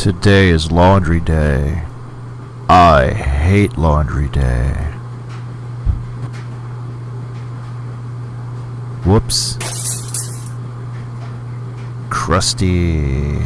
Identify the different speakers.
Speaker 1: Today is laundry day. I hate laundry day. Whoops. Crusty.